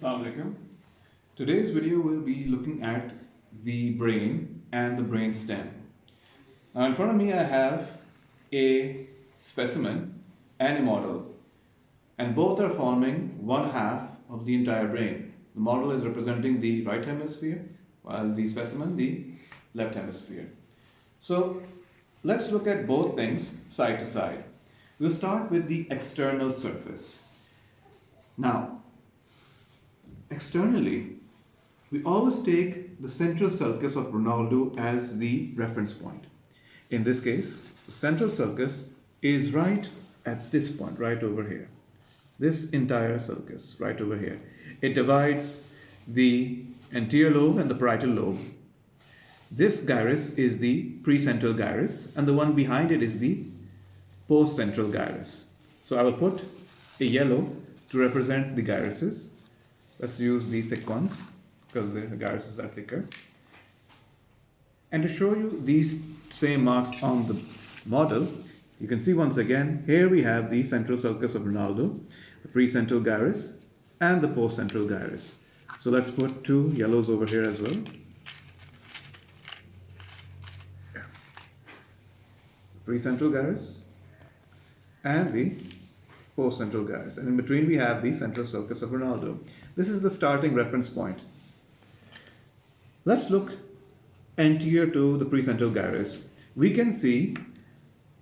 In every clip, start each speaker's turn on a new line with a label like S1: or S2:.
S1: Assalamu alaikum. Today's video will be looking at the brain and the brain stem. Now in front of me I have a specimen and a model and both are forming one half of the entire brain. The model is representing the right hemisphere while the specimen the left hemisphere. So let's look at both things side to side. We'll start with the external surface. Now, externally, we always take the central sulcus of Rolando as the reference point. In this case, the central sulcus is right at this point, right over here. This entire sulcus, right over here. It divides the anterior lobe and the parietal lobe. This gyrus is the precentral gyrus and the one behind it is the postcentral gyrus. So I will put a yellow to represent the gyruses. Let's use the thick ones because the gyruses are thicker. And to show you these same marks on the model, you can see once again, here we have the central sulcus of Rolando, the precentral gyrus, and the post-central gyrus. So let's put two yellows over here as well. Precentral gyrus and the post-central gyrus. And in between we have the central sulcus of Rolando. This is the starting reference point. Let's look anterior to the precentral gyrus. We can see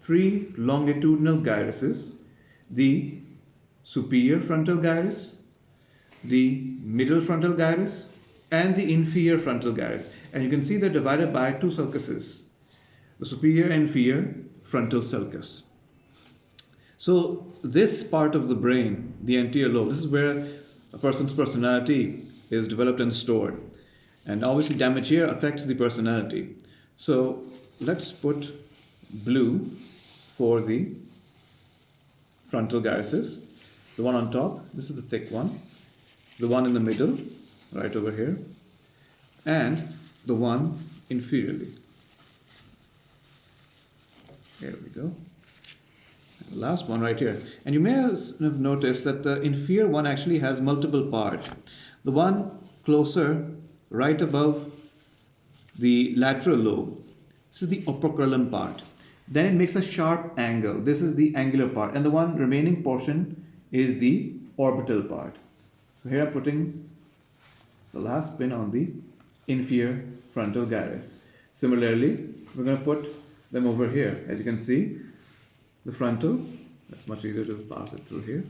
S1: three longitudinal gyruses, the superior frontal gyrus, the middle frontal gyrus, and the inferior frontal gyrus. And you can see they're divided by two sulcuses, the superior and inferior frontal sulcus. So this part of the brain, the anterior lobe, this is where a person's personality is developed and stored. And obviously damage here affects the personality. So let's put blue for the frontal gyruses. The one on top, this is the thick one. The one in the middle, right over here. And the one inferiorly. There we go last one right here. And you may have noticed that uh, the inferior one actually has multiple parts. The one closer, right above the lateral lobe, this is the operculum part. Then it makes a sharp angle. This is the angular part. And the one remaining portion is the orbital part. So here I'm putting the last pin on the inferior frontal gyrus. Similarly, we're going to put them over here. As you can see, the frontal. That's much easier to pass it through here.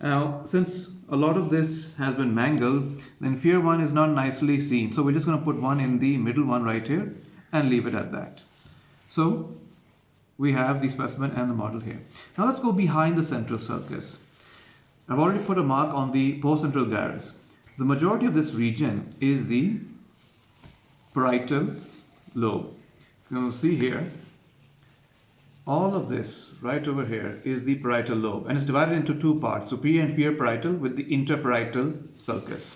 S1: Now, since a lot of this has been mangled, the inferior one is not nicely seen. So we're just going to put one in the middle one right here and leave it at that. So we have the specimen and the model here. Now let's go behind the central sulcus. I've already put a mark on the postcentral gyrus. The majority of this region is the parietal lobe. You will see here, all of this right over here is the parietal lobe and it's divided into two parts, superior and inferior parietal with the interparietal sulcus.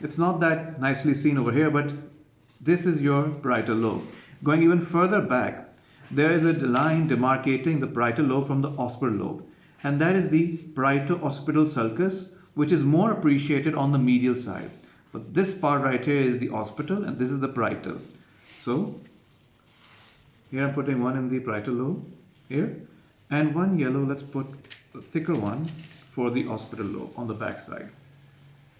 S1: It's not that nicely seen over here, but this is your parietal lobe. Going even further back, there is a line demarcating the parietal lobe from the occipital lobe. And that is the parieto-occipital sulcus, which is more appreciated on the medial side. But this part right here is the occipital and this is the parietal. So here I'm putting one in the parietal lobe here and one yellow, let's put a thicker one for the occipital lobe on the back side.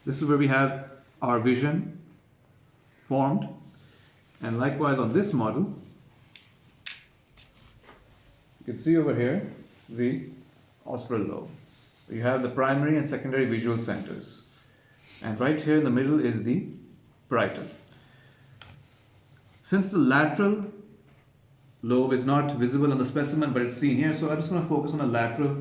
S1: This is where we have our vision formed and likewise on this model you can see over here the occipital lobe. You have the primary and secondary visual centers and right here in the middle is the parietal. Since the lateral lobe is not visible on the specimen, but it's seen here. So I'm just going to focus on the lateral,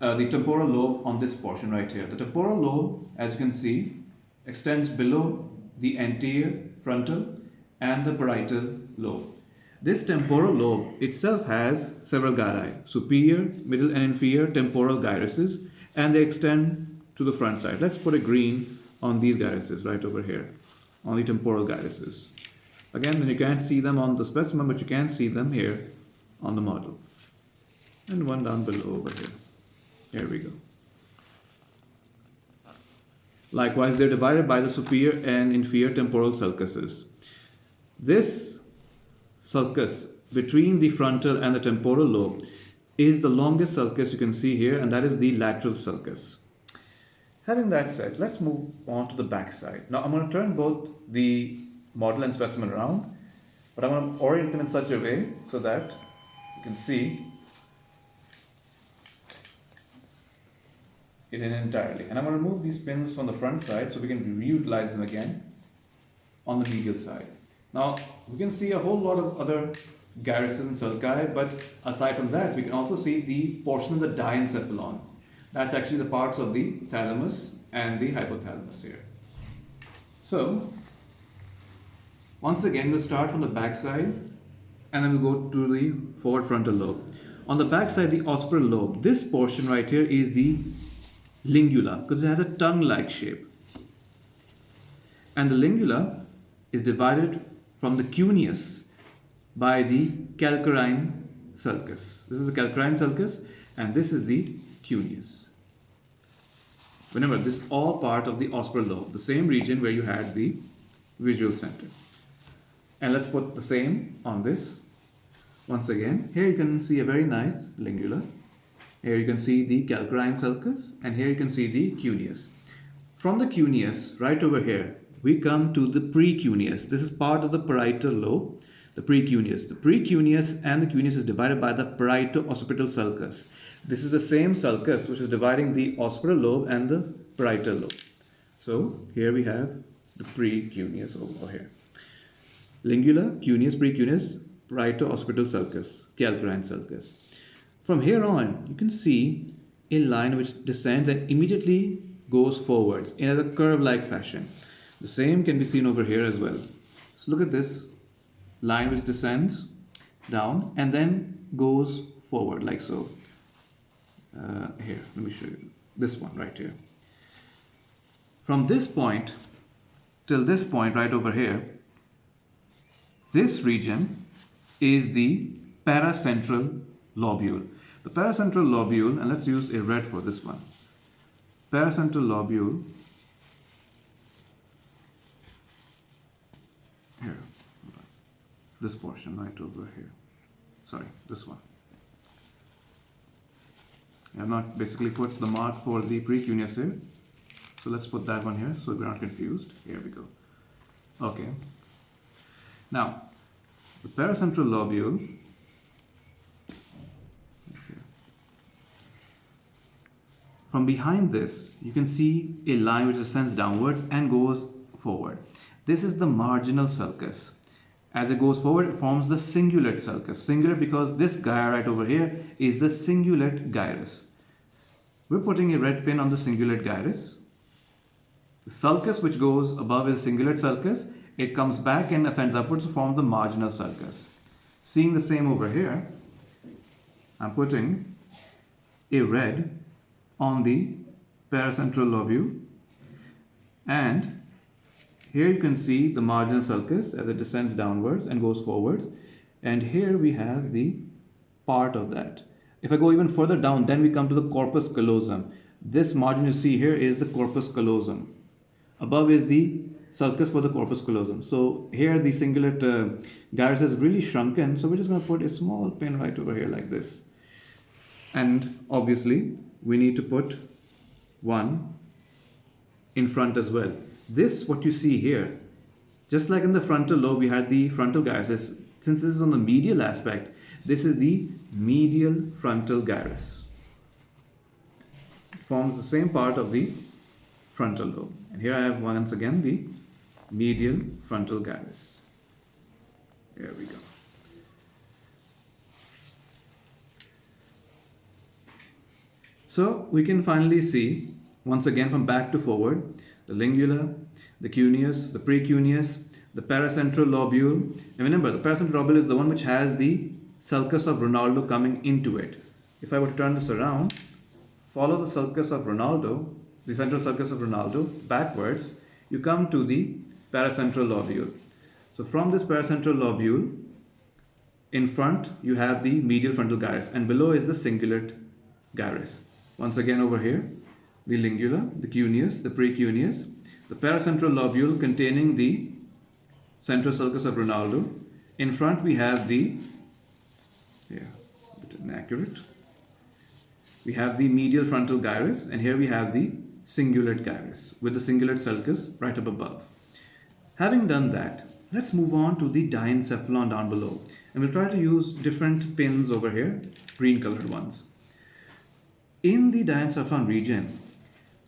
S1: uh, the temporal lobe on this portion right here. The temporal lobe, as you can see, extends below the anterior frontal and the parietal lobe. This temporal lobe itself has several gyri, superior, middle and inferior temporal gyruses, and they extend to the front side. Let's put a green on these gyruses right over here, on the temporal gyruses. Again, you can't see them on the specimen, but you can see them here on the model. And one down below over here. Here we go. Likewise, they're divided by the superior and inferior temporal sulcuses. This sulcus between the frontal and the temporal lobe is the longest sulcus you can see here, and that is the lateral sulcus. Having that said, let's move on to the back side. Now I'm going to turn both the model and specimen around, but I'm going to orient them in such a way so that you can see it in entirely. And I'm going to remove these pins from the front side so we can reutilize them again on the medial side. Now we can see a whole lot of other gyruses and sulci, but aside from that, we can also see the portion of the diencephalon. That's actually the parts of the thalamus and the hypothalamus here. So, once again, we'll start from the back side and then we'll go to the forward frontal lobe. On the back side, the occipital lobe, this portion right here is the lingula because it has a tongue-like shape. And the lingula is divided from the cuneus by the calcarine sulcus. This is the calcarine sulcus and this is the cuneus. Remember, this is all part of the occipital lobe, the same region where you had the visual center. And let's put the same on this. Once again, here you can see a very nice lingula. Here you can see the calcarine sulcus and here you can see the cuneus. From the cuneus, right over here, we come to the precuneus. This is part of the parietal lobe, the precuneus. The precuneus and the cuneus is divided by the parieto-occipital sulcus. This is the same sulcus which is dividing the occipital lobe and the parietal lobe. So here we have the precuneus over here. Lingula, cuneus, precuneus, parieto-occipital sulcus, calcarine sulcus. From here on, you can see a line which descends and immediately goes forwards in a curve-like fashion. The same can be seen over here as well. So look at this line which descends down and then goes forward like so. Uh, here, let me show you this one right here. From this point till this point right over here, this region is the paracentral lobule. The paracentral lobule, and let's use a red for this one. Paracentral lobule. Here this portion right over here. Sorry this one. I have not basically put the mark for the precuneus here so let's put that one here so we're not confused. Here we go. Okay now the paracentral lobule from behind this you can see a line which ascends downwards and goes forward this is the marginal sulcus. As it goes forward, it forms the cingulate sulcus. Singular because this gyre right over here is the cingulate gyrus. We're putting a red pin on the cingulate gyrus. The sulcus which goes above is cingulate sulcus. It comes back and ascends upwards to form the marginal sulcus. Seeing the same over here, I'm putting a red on the paracentral lobule and here you can see the marginal sulcus as it descends downwards and goes forwards. And here we have the part of that. If I go even further down, then we come to the corpus callosum. This margin you see here is the corpus callosum. Above is the sulcus for the corpus callosum. So here the cingulate uh, gyrus is really shrunken. So we're just going to put a small pin right over here like this. And obviously we need to put one in front as well. This, what you see here, just like in the frontal lobe, we had the frontal gyrus. Since this is on the medial aspect, this is the medial frontal gyrus. It forms the same part of the frontal lobe. And here I have once again the medial frontal gyrus. There we go. So we can finally see, once again from back to forward, the lingula, the cuneus, the precuneus, the paracentral lobule. And remember, the paracentral lobule is the one which has the sulcus of Rolando coming into it. If I were to turn this around, follow the sulcus of Rolando, the central sulcus of Rolando, backwards, you come to the paracentral lobule. So from this paracentral lobule, in front you have the medial frontal gyrus and below is the cingulate gyrus. Once again over here, the lingula, the cuneus, the precuneus, the paracentral lobule containing the central sulcus of Rolando. In front we have the, yeah, a bit inaccurate. We have the medial frontal gyrus and here we have the cingulate gyrus with the cingulate sulcus right up above. Having done that, let's move on to the diencephalon down below. And we'll try to use different pins over here, green colored ones. In the diencephalon region,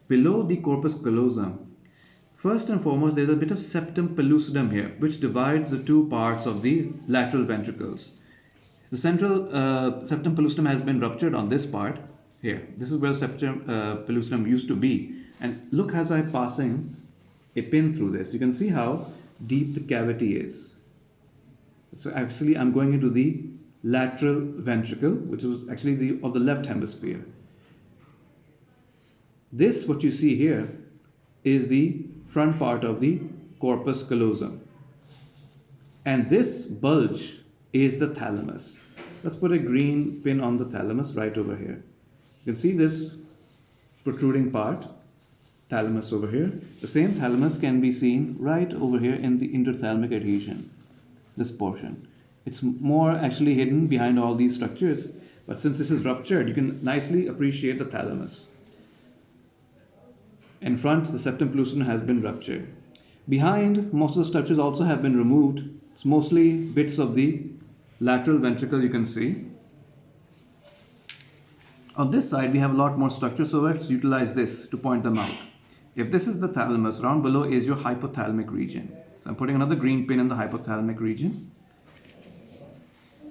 S1: below the corpus callosum, first and foremost, there's a bit of septum pellucidum here, which divides the two parts of the lateral ventricles. The central uh, septum pellucidum has been ruptured on this part here. This is where septum uh, pellucidum used to be. And look as I'm passing a pin through this, you can see how deep the cavity is. So actually I'm going into the lateral ventricle, which is actually the of the left hemisphere. This, what you see here, is the front part of the corpus callosum. And this bulge is the thalamus. Let's put a green pin on the thalamus right over here. You can see this protruding part, thalamus over here. The same thalamus can be seen right over here in the interthalamic adhesion, this portion. It's more actually hidden behind all these structures, but since this is ruptured, you can nicely appreciate the thalamus. In front, the septum pellucidum has been ruptured. Behind, most of the structures also have been removed. It's mostly bits of the lateral ventricle you can see. On this side, we have a lot more structures, so let's utilize this to point them out. If this is the thalamus, around below is your hypothalamic region. So I'm putting another green pin in the hypothalamic region.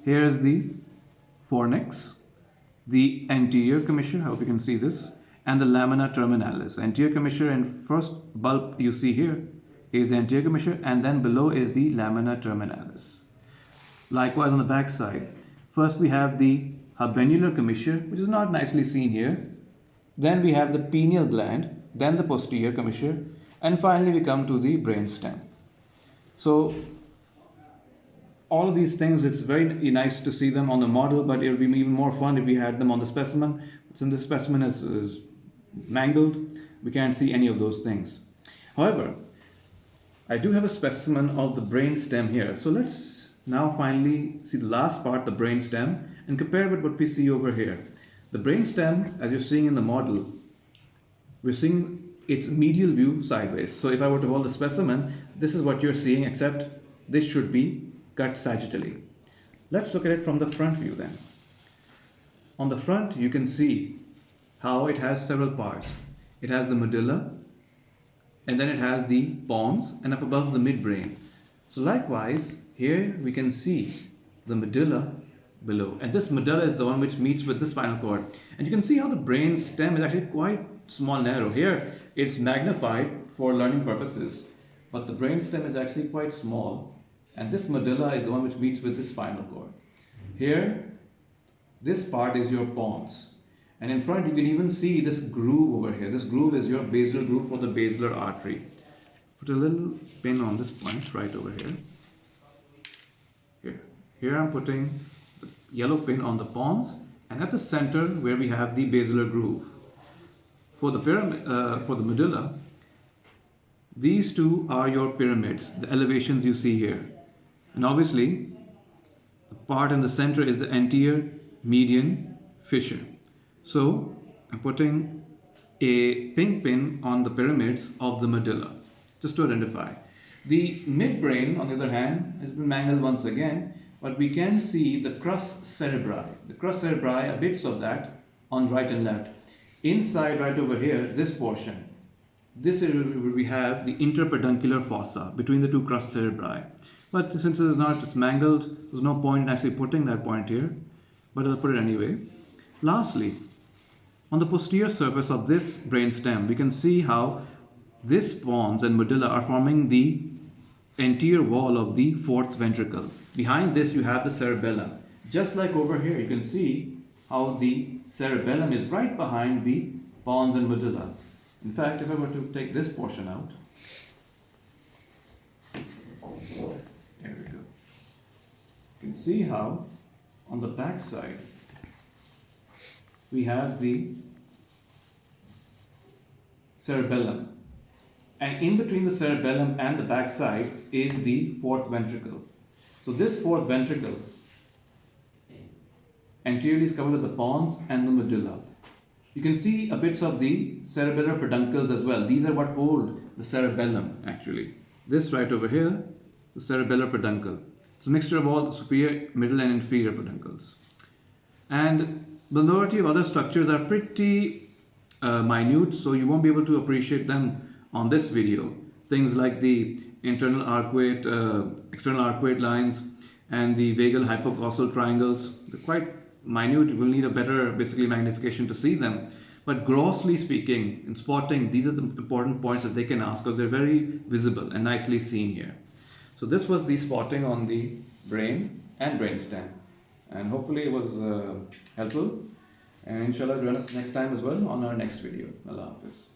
S1: Here is the fornix, the anterior commissure, I hope you can see this, and the lamina terminalis. Anterior commissure and first bulb you see here is the anterior commissure and then below is the lamina terminalis. Likewise on the back side, first we have the habenular commissure, which is not nicely seen here. Then we have the pineal gland, then the posterior commissure, and finally we come to the brain stem. So all of these things, it's very nice to see them on the model, but it would be even more fun if we had them on the specimen. Since the specimen is, is mangled, we can't see any of those things. However, I do have a specimen of the brain stem here. So let's now finally see the last part, the brain stem, and compare with what we see over here. The brain stem, as you're seeing in the model, we're seeing its medial view sideways. So if I were to hold the specimen, this is what you're seeing, except this should be cut sagittally. Let's look at it from the front view then. On the front, you can see how it has several parts. It has the medulla, and then it has the pons, and up above the midbrain. So likewise, here we can see the medulla below. And this medulla is the one which meets with the spinal cord. And you can see how the brain stem is actually quite small, narrow. Here, it's magnified for learning purposes, but the brain stem is actually quite small. And this medulla is the one which meets with the spinal cord. Here, this part is your pons. And in front, you can even see this groove over here. This groove is your basilar groove for the basilar artery. Put a little pin on this point right over here. Here, here I'm putting the yellow pin on the pons and at the center where we have the basilar groove. For the, pyramid, uh, for the medulla, these two are your pyramids, the elevations you see here. And obviously, the part in the center is the anterior median fissure. So I'm putting a pink pin on the pyramids of the medulla, just to identify. The midbrain, on the other hand, has been mangled once again, but we can see the crus cerebri. The crus cerebri, are bits of that on right and left. Inside, right over here, this portion, this is where we have the interpeduncular fossa between the two crus cerebri. But since it is not, it's mangled, there's no point in actually putting that point here, but I'll put it anyway. Lastly, on the posterior surface of this brainstem, we can see how this pons and medulla are forming the anterior wall of the fourth ventricle. Behind this, you have the cerebellum. Just like over here, you can see how the cerebellum is right behind the pons and medulla. In fact, if I were to take this portion out, there we go. You can see how on the back side we have the cerebellum. And in between the cerebellum and the back side is the fourth ventricle. So this fourth ventricle anteriorly is covered with the pons and the medulla. You can see a bits of the cerebellar peduncles as well. These are what hold the cerebellum actually. This right over here, the cerebellar peduncle. It's a mixture of all superior, middle and inferior peduncles. And the majority of other structures are pretty uh, minute, so you won't be able to appreciate them on this video. Things like the internal arcuate, uh, external arcuate lines, and the vagal hypoglossal triangles. They're quite minute, will need a better basically magnification to see them. But grossly speaking, in spotting, these are the important points that they can ask because they're very visible and nicely seen here. So this was the spotting on the brain and brainstem. And hopefully it was uh, helpful. And inshallah join us next time as well on our next video. Allah Hafiz.